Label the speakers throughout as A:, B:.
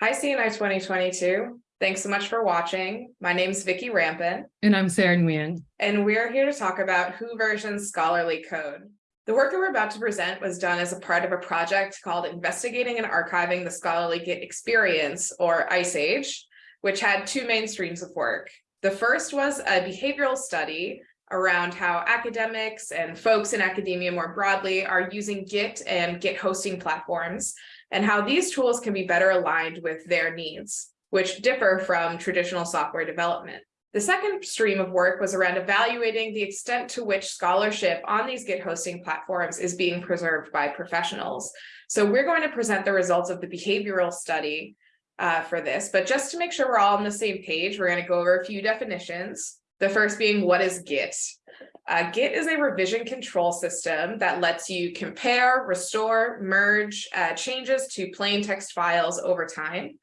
A: Hi, CNI 2022. Thanks so much for watching. My name is Vicki Rampin,
B: And I'm Sarah Nguyen.
A: and we're here to talk about Who versions scholarly code. The work that we're about to present was done as a part of a project called Investigating and Archiving the Scholarly Git Experience, or ICE Age, which had two main streams of work. The first was a behavioral study around how academics and folks in academia more broadly are using Git and Git hosting platforms and how these tools can be better aligned with their needs, which differ from traditional software development. The second stream of work was around evaluating the extent to which scholarship on these Git hosting platforms is being preserved by professionals. So we're going to present the results of the behavioral study uh, for this, but just to make sure we're all on the same page, we're going to go over a few definitions. The first being what is Git? Uh, Git is a revision control system that lets you compare, restore, merge uh, changes to plain text files over time.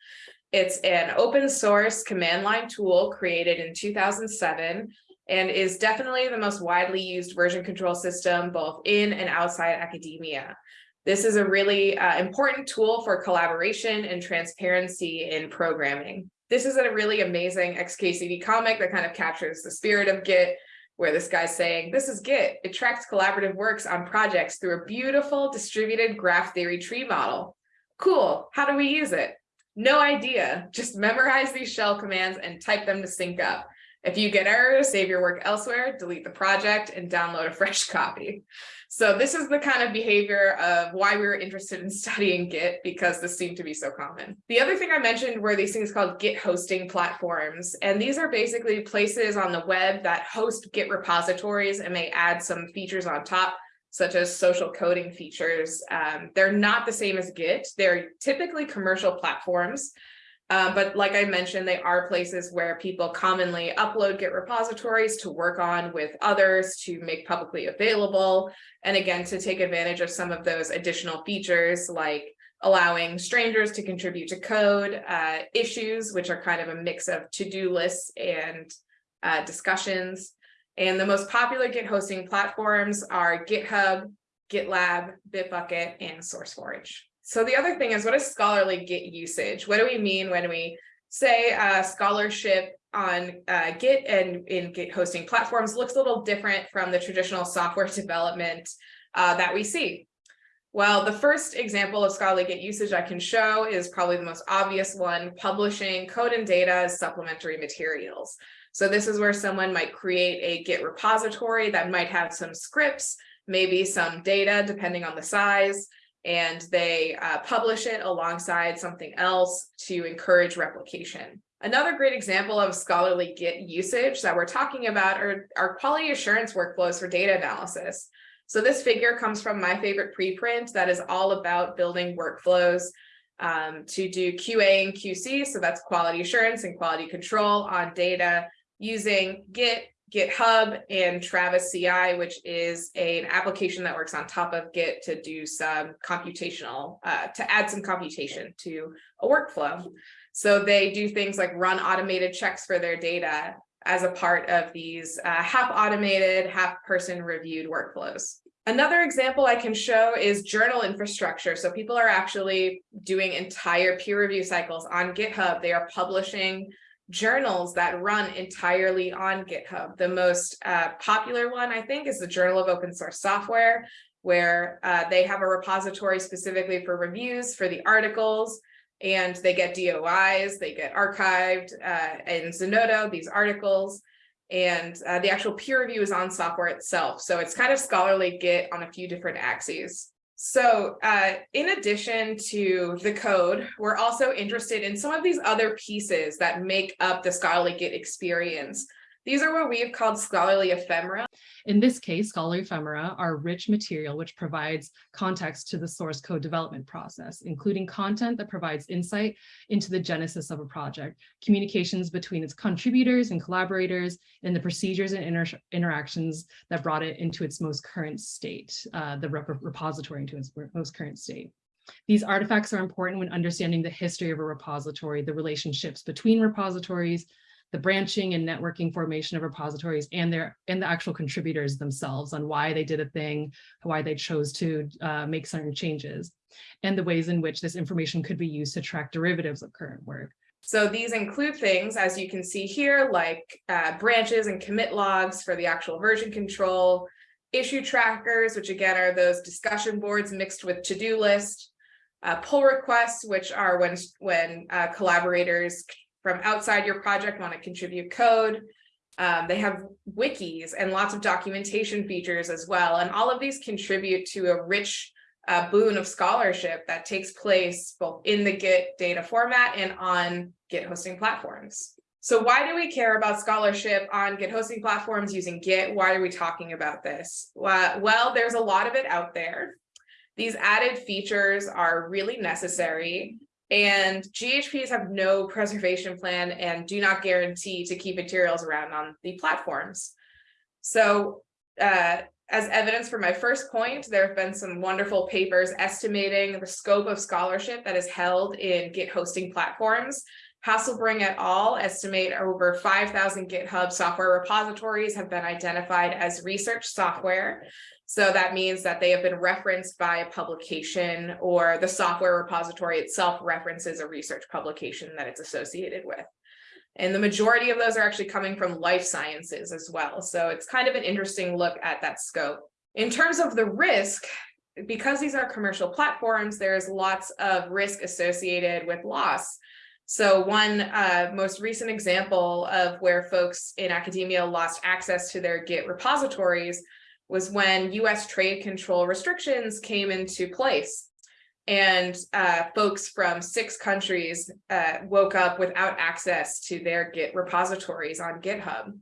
A: It's an open source command line tool created in 2007 and is definitely the most widely used version control system both in and outside academia. This is a really uh, important tool for collaboration and transparency in programming. This is a really amazing XKCD comic that kind of captures the spirit of Git where this guy's saying, this is Git. It tracks collaborative works on projects through a beautiful distributed graph theory tree model. Cool, how do we use it? No idea, just memorize these shell commands and type them to sync up. If you get errors, save your work elsewhere, delete the project and download a fresh copy. So this is the kind of behavior of why we were interested in studying Git because this seemed to be so common. The other thing I mentioned were these things called Git hosting platforms. And these are basically places on the web that host Git repositories and may add some features on top such as social coding features. Um, they're not the same as Git. They're typically commercial platforms um, but like I mentioned, they are places where people commonly upload Git repositories to work on with others to make publicly available. And again, to take advantage of some of those additional features like allowing strangers to contribute to code, uh, issues, which are kind of a mix of to-do lists and uh, discussions. And the most popular Git hosting platforms are GitHub, GitLab, Bitbucket, and SourceForge. So the other thing is what is scholarly Git usage? What do we mean when we say uh, scholarship on uh, Git and in Git hosting platforms looks a little different from the traditional software development uh, that we see. Well, the first example of scholarly Git usage I can show is probably the most obvious one, publishing code and data as supplementary materials. So this is where someone might create a Git repository that might have some scripts, maybe some data, depending on the size, and they uh, publish it alongside something else to encourage replication. Another great example of scholarly Git usage that we're talking about are, are quality assurance workflows for data analysis. So this figure comes from my favorite preprint that is all about building workflows um, to do QA and QC. So that's quality assurance and quality control on data using Git, GitHub and Travis CI, which is a, an application that works on top of Git to do some computational, uh, to add some computation to a workflow. So they do things like run automated checks for their data as a part of these uh, half automated, half person reviewed workflows. Another example I can show is journal infrastructure. So people are actually doing entire peer review cycles on GitHub. They are publishing journals that run entirely on GitHub. The most uh, popular one, I think, is the Journal of Open Source Software, where uh, they have a repository specifically for reviews for the articles, and they get DOIs, they get archived uh, in Zenodo, these articles, and uh, the actual peer review is on software itself. So it's kind of scholarly Git on a few different axes. So uh, in addition to the code, we're also interested in some of these other pieces that make up the scholarly Git experience. These are what we have called scholarly ephemera.
B: In this case, scholarly ephemera are rich material which provides context to the source code development process, including content that provides insight into the genesis of a project, communications between its contributors and collaborators, and the procedures and inter interactions that brought it into its most current state, uh, the rep repository into its most current state. These artifacts are important when understanding the history of a repository, the relationships between repositories, the branching and networking formation of repositories and their and the actual contributors themselves on why they did a thing, why they chose to uh, make certain changes, and the ways in which this information could be used to track derivatives of current work.
A: So these include things, as you can see here, like uh, branches and commit logs for the actual version control, issue trackers, which again are those discussion boards mixed with to-do list, uh, pull requests, which are when, when uh, collaborators from outside your project want to contribute code. Um, they have wikis and lots of documentation features as well. And all of these contribute to a rich uh, boon of scholarship that takes place both in the Git data format and on Git hosting platforms. So why do we care about scholarship on Git hosting platforms using Git? Why are we talking about this? Well, there's a lot of it out there. These added features are really necessary and GHPs have no preservation plan and do not guarantee to keep materials around on the platforms. So uh, as evidence for my first point, there have been some wonderful papers estimating the scope of scholarship that is held in Git hosting platforms. Hasselbring et al. estimate over 5,000 GitHub software repositories have been identified as research software. So that means that they have been referenced by a publication or the software repository itself references a research publication that it's associated with. And the majority of those are actually coming from life sciences as well. So it's kind of an interesting look at that scope. In terms of the risk, because these are commercial platforms, there's lots of risk associated with loss. So one uh, most recent example of where folks in academia lost access to their Git repositories was when US trade control restrictions came into place and uh, folks from six countries uh, woke up without access to their Git repositories on GitHub.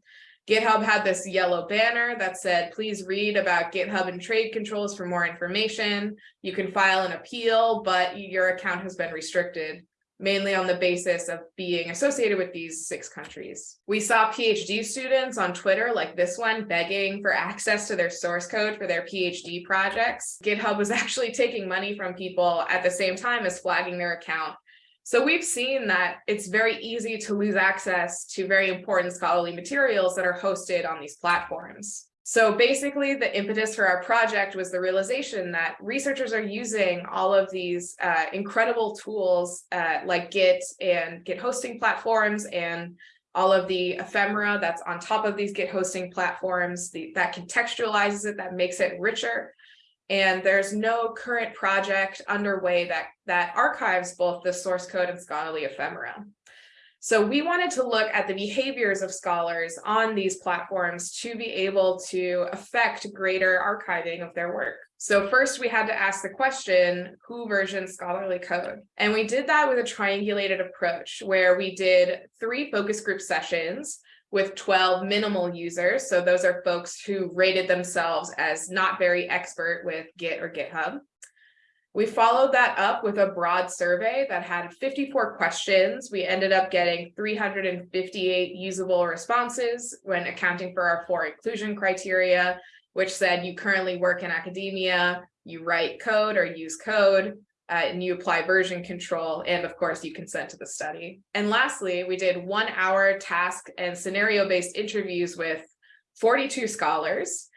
A: GitHub had this yellow banner that said, please read about GitHub and trade controls for more information. You can file an appeal, but your account has been restricted mainly on the basis of being associated with these six countries. We saw PhD students on Twitter like this one begging for access to their source code for their PhD projects. GitHub was actually taking money from people at the same time as flagging their account. So we've seen that it's very easy to lose access to very important scholarly materials that are hosted on these platforms. So basically the impetus for our project was the realization that researchers are using all of these uh, incredible tools uh, like Git and Git hosting platforms and all of the ephemera that's on top of these Git hosting platforms the, that contextualizes it, that makes it richer. And there's no current project underway that, that archives both the source code and scholarly ephemera. So we wanted to look at the behaviors of scholars on these platforms to be able to affect greater archiving of their work. So first we had to ask the question, who versions scholarly code? And we did that with a triangulated approach where we did three focus group sessions with 12 minimal users. So those are folks who rated themselves as not very expert with Git or GitHub. We followed that up with a broad survey that had 54 questions. We ended up getting 358 usable responses when accounting for our four inclusion criteria, which said you currently work in academia, you write code or use code, uh, and you apply version control, and of course you consent to the study. And lastly, we did one hour task and scenario-based interviews with 42 scholars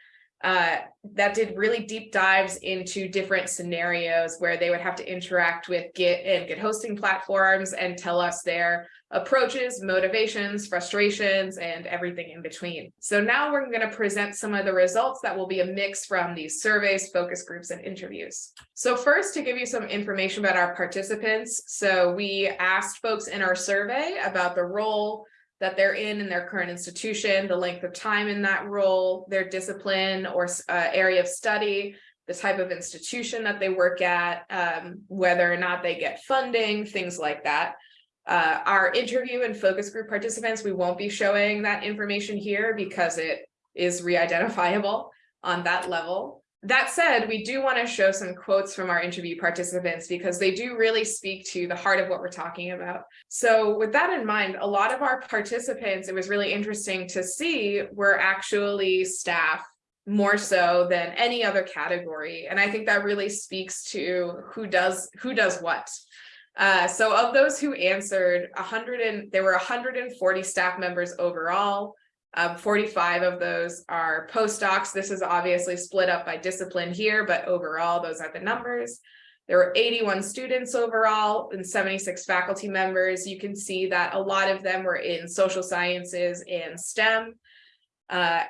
A: uh, that did really deep dives into different scenarios where they would have to interact with Git and Git hosting platforms and tell us their approaches, motivations, frustrations, and everything in between. So now we're going to present some of the results that will be a mix from these surveys, focus groups, and interviews. So first, to give you some information about our participants. So we asked folks in our survey about the role, that they're in in their current institution, the length of time in that role, their discipline or uh, area of study, the type of institution that they work at, um, whether or not they get funding, things like that. Uh, our interview and focus group participants, we won't be showing that information here because it is re-identifiable on that level. That said, we do want to show some quotes from our interview participants because they do really speak to the heart of what we're talking about. So with that in mind, a lot of our participants, it was really interesting to see were actually staff more so than any other category. And I think that really speaks to who does who does what. Uh, so of those who answered, hundred and, there were hundred and forty staff members overall. Um, forty-five of those are postdocs. This is obviously split up by discipline here, but overall, those are the numbers. There were eighty-one students overall and seventy-six faculty members. You can see that a lot of them were in social sciences and STEM. Uh,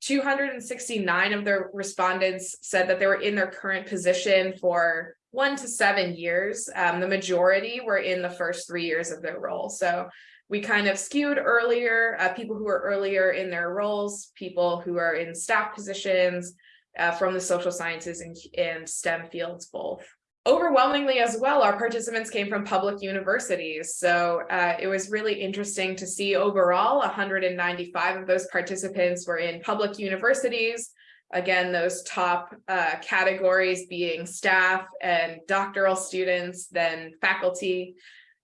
A: two hundred and sixty-nine of the respondents said that they were in their current position for one to seven years. Um, the majority were in the first three years of their role. So we kind of skewed earlier, uh, people who are earlier in their roles, people who are in staff positions uh, from the social sciences and, and STEM fields both. Overwhelmingly as well, our participants came from public universities. So uh, it was really interesting to see overall 195 of those participants were in public universities, Again, those top uh, categories being staff and doctoral students, then faculty.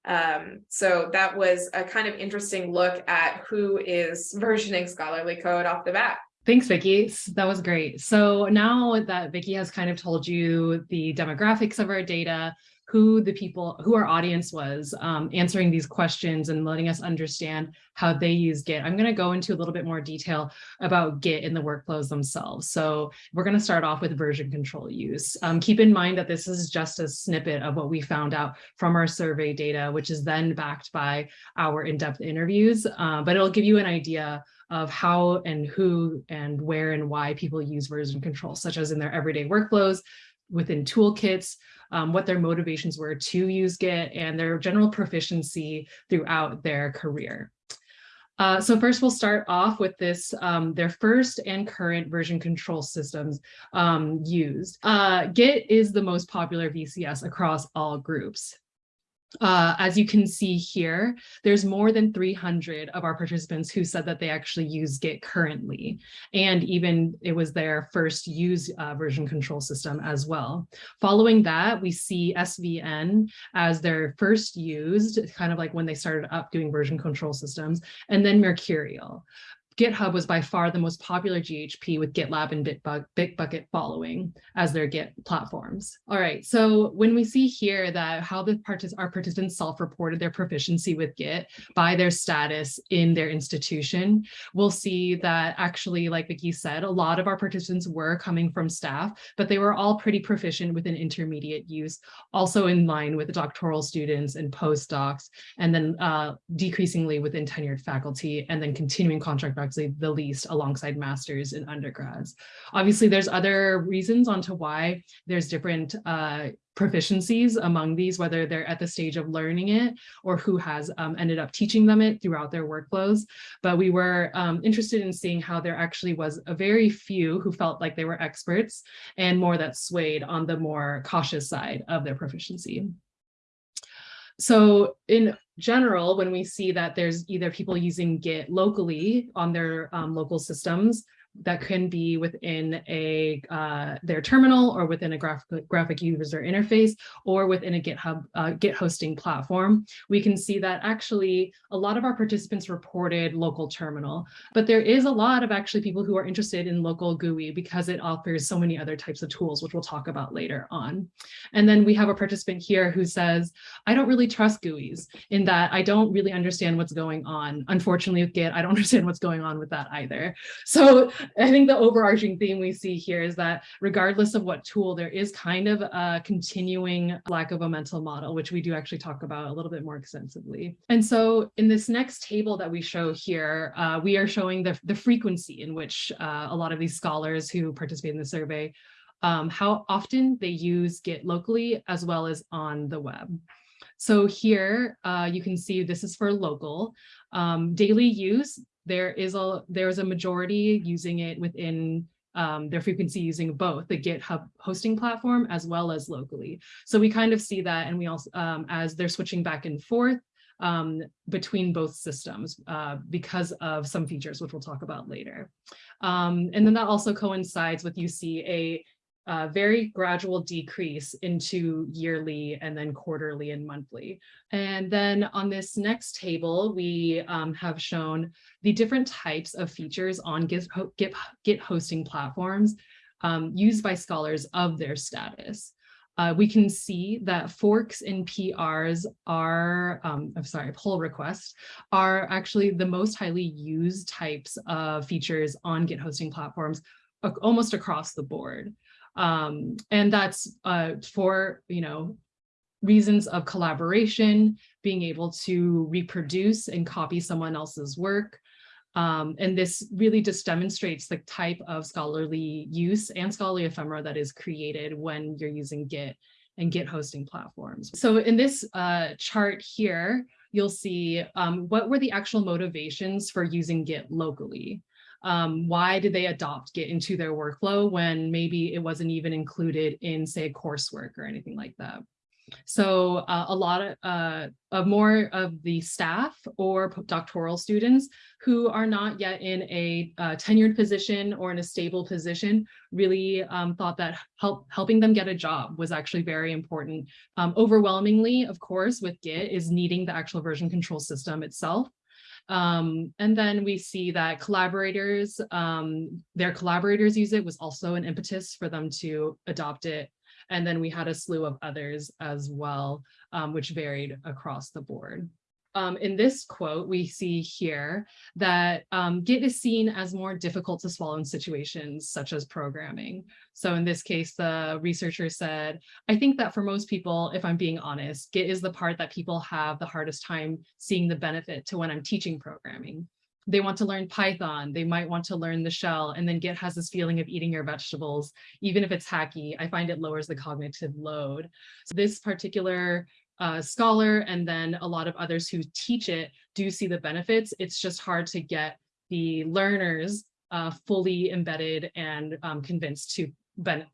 A: Um, so that was a kind of interesting look at who is versioning scholarly code off the bat.
B: Thanks, Vicki. That was great. So now that Vicki has kind of told you the demographics of our data, who the people, who our audience was, um, answering these questions and letting us understand how they use Git. I'm going to go into a little bit more detail about Git in the workflows themselves. So we're going to start off with version control use. Um, keep in mind that this is just a snippet of what we found out from our survey data, which is then backed by our in-depth interviews, uh, but it'll give you an idea of how and who and where and why people use version control, such as in their everyday workflows, within toolkits, um, what their motivations were to use Git and their general proficiency throughout their career. Uh, so first we'll start off with this, um, their first and current version control systems um, used. Uh, Git is the most popular VCS across all groups. Uh, as you can see here, there's more than 300 of our participants who said that they actually use Git currently. And even it was their first use uh, version control system as well. Following that, we see SVN as their first used, kind of like when they started up doing version control systems, and then Mercurial. GitHub was by far the most popular GHP with GitLab and Bitbucket following as their Git platforms. All right, so when we see here that how the partic our participants self-reported their proficiency with Git by their status in their institution, we'll see that actually, like Vicki said, a lot of our participants were coming from staff, but they were all pretty proficient with an intermediate use, also in line with the doctoral students and postdocs, and then uh, decreasingly within tenured faculty, and then continuing contract actually the least alongside masters and undergrads. Obviously, there's other reasons onto why there's different uh, proficiencies among these, whether they're at the stage of learning it or who has um, ended up teaching them it throughout their workflows. But we were um, interested in seeing how there actually was a very few who felt like they were experts and more that swayed on the more cautious side of their proficiency. So in general, when we see that there's either people using Git locally on their um, local systems that can be within a uh, their terminal or within a graphic, graphic user interface or within a GitHub uh, Git hosting platform, we can see that actually a lot of our participants reported local terminal, but there is a lot of actually people who are interested in local GUI because it offers so many other types of tools, which we'll talk about later on. And then we have a participant here who says, I don't really trust GUIs in that I don't really understand what's going on. Unfortunately with Git, I don't understand what's going on with that either. So I think the overarching theme we see here is that regardless of what tool, there is kind of a continuing lack of a mental model, which we do actually talk about a little bit more extensively. And so in this next table that we show here, uh, we are showing the, the frequency in which uh, a lot of these scholars who participate in the survey, um, how often they use Git locally as well as on the web. So here uh, you can see this is for local. Um, daily use, there is a there's a majority using it within um, their frequency using both the GitHub hosting platform as well as locally. So we kind of see that and we also um, as they're switching back and forth um, between both systems uh, because of some features, which we'll talk about later. Um, and then that also coincides with you see a uh, very gradual decrease into yearly and then quarterly and monthly. And then on this next table, we um, have shown the different types of features on Git, Git, Git hosting platforms um, used by scholars of their status. uh, we can see that forks in PRs are, um, I'm sorry, pull requests are actually the most highly used types of features on Git hosting platforms almost across the board. Um, and that's uh, for, you know, reasons of collaboration, being able to reproduce and copy someone else's work. Um, and this really just demonstrates the type of scholarly use and scholarly ephemera that is created when you're using Git and Git hosting platforms. So in this uh, chart here, you'll see um, what were the actual motivations for using Git locally. Um, why did they adopt Git into their workflow when maybe it wasn't even included in, say, coursework or anything like that? So uh, a lot of, uh, of more of the staff or doctoral students who are not yet in a uh, tenured position or in a stable position really um, thought that help, helping them get a job was actually very important. Um, overwhelmingly, of course, with Git is needing the actual version control system itself. Um, and then we see that collaborators, um, their collaborators use it was also an impetus for them to adopt it. And then we had a slew of others as well, um, which varied across the board um, in this quote, we see here that um, Git is seen as more difficult to swallow in situations such as programming. So in this case, the researcher said, I think that for most people, if I'm being honest, Git is the part that people have the hardest time seeing the benefit to when I'm teaching programming. They want to learn Python, they might want to learn the shell, and then Git has this feeling of eating your vegetables. Even if it's hacky, I find it lowers the cognitive load. So this particular uh, scholar and then a lot of others who teach it do see the benefits. It's just hard to get the learners uh, fully embedded and um, convinced to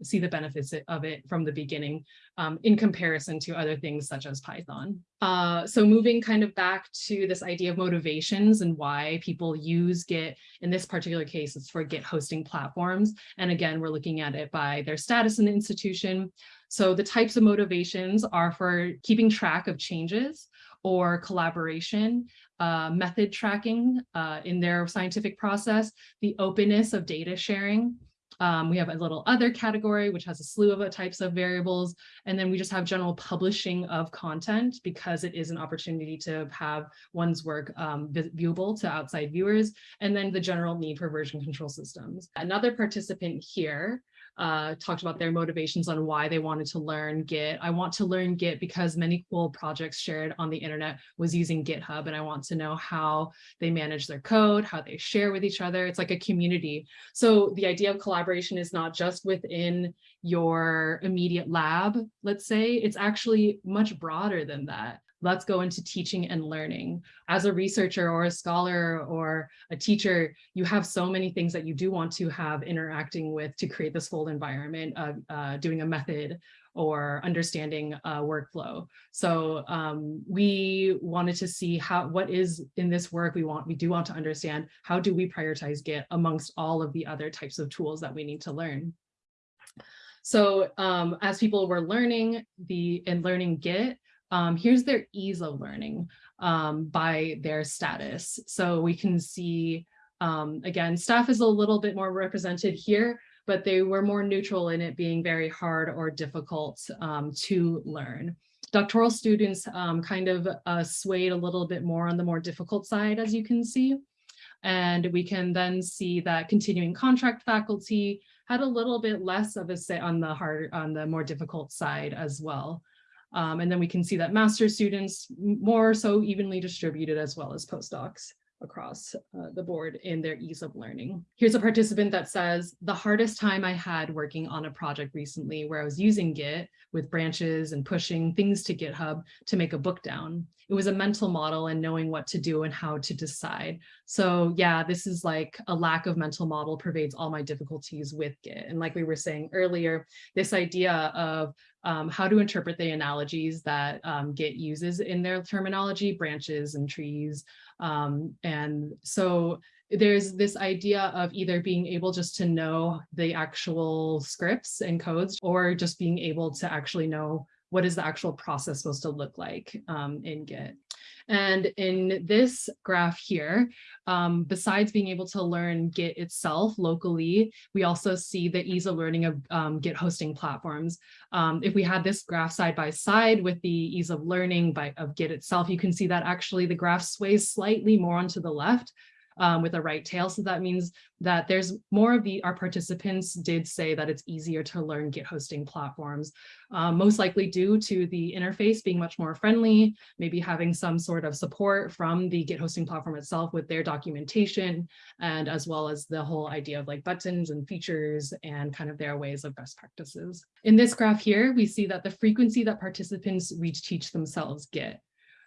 B: see the benefits of it from the beginning um, in comparison to other things such as Python. Uh, so moving kind of back to this idea of motivations and why people use Git, in this particular case, it's for Git hosting platforms. And again, we're looking at it by their status in the institution. So the types of motivations are for keeping track of changes or collaboration, uh, method tracking uh, in their scientific process, the openness of data sharing. Um, we have a little other category, which has a slew of types of variables. And then we just have general publishing of content because it is an opportunity to have one's work um, viewable to outside viewers. And then the general need for version control systems. Another participant here uh, talked about their motivations on why they wanted to learn Git. I want to learn Git because many cool projects shared on the internet was using GitHub and I want to know how they manage their code, how they share with each other. It's like a community. So the idea of collaboration is not just within your immediate lab, let's say, it's actually much broader than that let's go into teaching and learning. As a researcher or a scholar or a teacher, you have so many things that you do want to have interacting with to create this full environment of uh, doing a method or understanding a workflow. So um, we wanted to see how what is in this work we want, we do want to understand how do we prioritize Git amongst all of the other types of tools that we need to learn. So um, as people were learning the and learning Git, um, here's their ease of learning um, by their status. So we can see, um, again, staff is a little bit more represented here, but they were more neutral in it being very hard or difficult um, to learn. Doctoral students um, kind of uh, swayed a little bit more on the more difficult side, as you can see. And we can then see that continuing contract faculty had a little bit less of a say on the hard, on the more difficult side as well. Um, and then we can see that master students more so evenly distributed as well as postdocs across uh, the board in their ease of learning. Here's a participant that says, the hardest time I had working on a project recently where I was using Git with branches and pushing things to GitHub to make a bookdown. It was a mental model and knowing what to do and how to decide. So yeah, this is like a lack of mental model pervades all my difficulties with Git. And like we were saying earlier, this idea of um, how to interpret the analogies that um, Git uses in their terminology, branches and trees. Um, and so there's this idea of either being able just to know the actual scripts and codes or just being able to actually know what is the actual process supposed to look like um, in Git. And in this graph here, um, besides being able to learn Git itself locally, we also see the ease of learning of um, Git hosting platforms. Um, if we had this graph side by side with the ease of learning by of Git itself, you can see that actually the graph sways slightly more onto the left um, with a right tail. So that means that there's more of the, our participants did say that it's easier to learn Git hosting platforms, um, most likely due to the interface being much more friendly, maybe having some sort of support from the Git hosting platform itself with their documentation, and as well as the whole idea of like buttons and features and kind of their ways of best practices. In this graph here, we see that the frequency that participants reach teach themselves Git.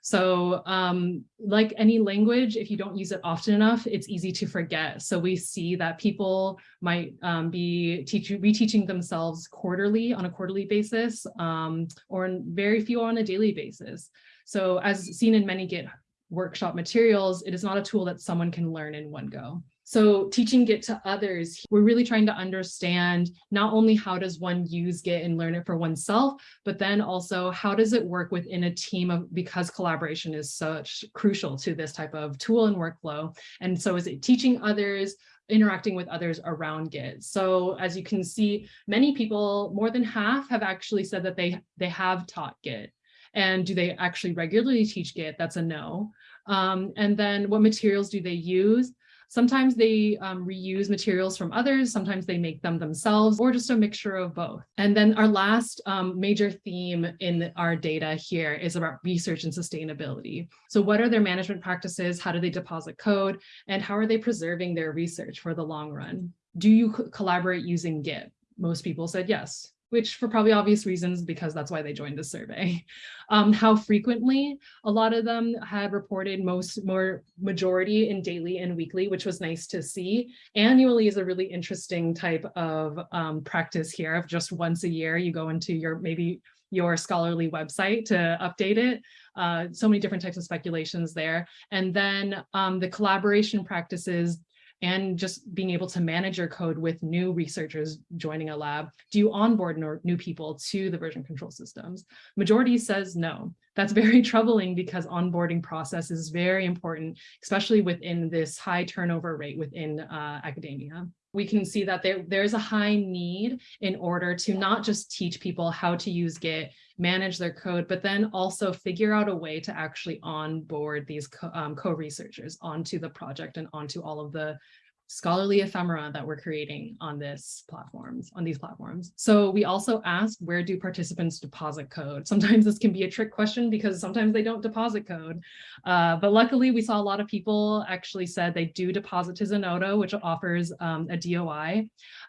B: So um, like any language, if you don't use it often enough, it's easy to forget. So we see that people might um, be teaching, reteaching themselves quarterly on a quarterly basis, um, or very few on a daily basis. So as seen in many Git workshop materials, it is not a tool that someone can learn in one go. So teaching Git to others, we're really trying to understand not only how does one use Git and learn it for oneself, but then also how does it work within a team of because collaboration is such crucial to this type of tool and workflow. And so is it teaching others, interacting with others around Git. So as you can see, many people, more than half have actually said that they, they have taught Git. And do they actually regularly teach Git? That's a no. Um, and then what materials do they use? Sometimes they um, reuse materials from others, sometimes they make them themselves, or just a mixture of both. And then our last um, major theme in our data here is about research and sustainability. So what are their management practices? How do they deposit code? And how are they preserving their research for the long run? Do you collaborate using Git? Most people said yes which for probably obvious reasons, because that's why they joined the survey. Um, how frequently, a lot of them had reported most more majority in daily and weekly, which was nice to see. Annually is a really interesting type of um, practice here of just once a year, you go into your maybe your scholarly website to update it. Uh, so many different types of speculations there. And then um, the collaboration practices and just being able to manage your code with new researchers joining a lab, do you onboard new people to the version control systems? Majority says no. That's very troubling because onboarding process is very important, especially within this high turnover rate within uh, academia we can see that there, there's a high need in order to not just teach people how to use Git, manage their code, but then also figure out a way to actually onboard these um, co-researchers um, co onto the project and onto all of the scholarly ephemera that we're creating on this platforms, on these platforms. So we also asked, where do participants deposit code? Sometimes this can be a trick question because sometimes they don't deposit code. Uh, but luckily we saw a lot of people actually said they do deposit to Zenodo, which offers um, a DOI.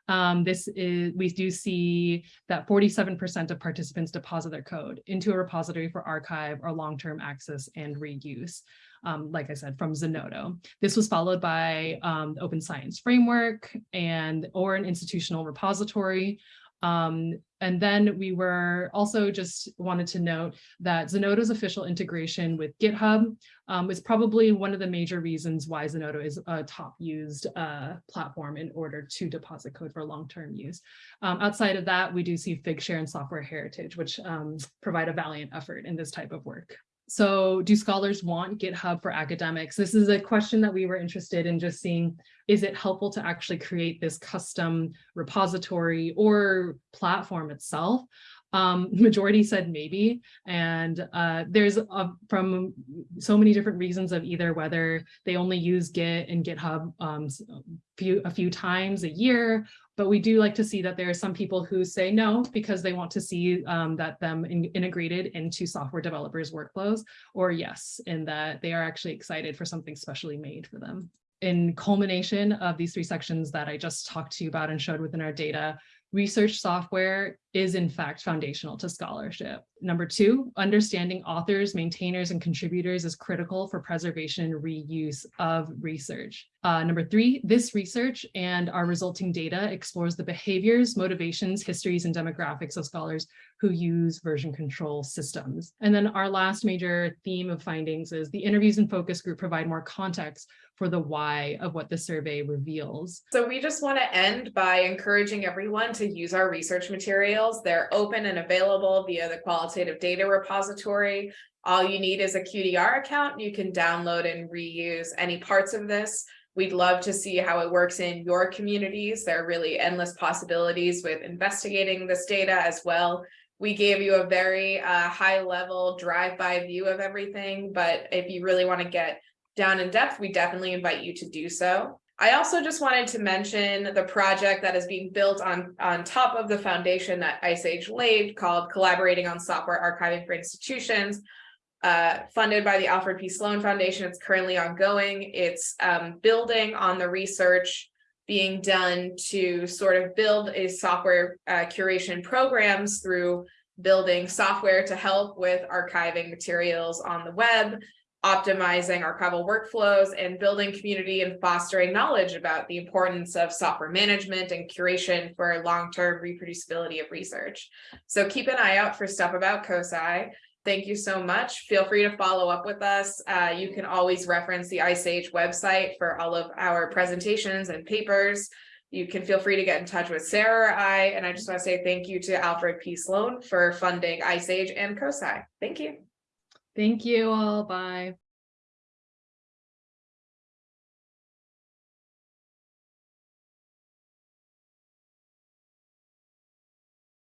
B: Um, this is, we do see that 47% of participants deposit their code into a repository for archive or long-term access and reuse um, like I said, from Zenodo. This was followed by um, Open Science Framework and or an institutional repository. Um, and then we were also just wanted to note that Zenodo's official integration with GitHub um, is probably one of the major reasons why Zenodo is a top used uh, platform in order to deposit code for long-term use. Um, outside of that, we do see Figshare and Software Heritage, which um, provide a valiant effort in this type of work. So do scholars want GitHub for academics? This is a question that we were interested in just seeing, is it helpful to actually create this custom repository or platform itself? Um, majority said maybe, and uh, there's a, from so many different reasons of either whether they only use Git and GitHub um, few, a few times a year, but we do like to see that there are some people who say no because they want to see um, that them in, integrated into software developers workflows, or yes, in that they are actually excited for something specially made for them. In culmination of these three sections that I just talked to you about and showed within our data, research software is in fact foundational to scholarship. Number two, understanding authors, maintainers, and contributors is critical for preservation and reuse of research. Uh, number three, this research and our resulting data explores the behaviors, motivations, histories, and demographics of scholars who use version control systems. And then our last major theme of findings is the interviews and focus group provide more context for the why of what the survey reveals.
A: So we just want to end by encouraging everyone to use our research material They're open and available via the qualitative data repository. All you need is a QDR account. You can download and reuse any parts of this. We'd love to see how it works in your communities. There are really endless possibilities with investigating this data as well. We gave you a very uh, high level drive-by view of everything, but if you really want to get down in depth, we definitely invite you to do so. I also just wanted to mention the project that is being built on, on top of the foundation that Ice Age laid called Collaborating on Software Archiving for Institutions, uh, funded by the Alfred P. Sloan Foundation. It's currently ongoing. It's um, building on the research being done to sort of build a software uh, curation programs through building software to help with archiving materials on the web, optimizing our archival workflows and building community and fostering knowledge about the importance of software management and curation for long-term reproducibility of research. So keep an eye out for stuff about COSI. Thank you so much. Feel free to follow up with us. Uh, you can always reference the Ice website for all of our presentations and papers. You can feel free to get in touch with Sarah or I, and I just want to say thank you to Alfred P. Sloan for funding Ice and COSI. Thank you.
B: Thank you all. Bye.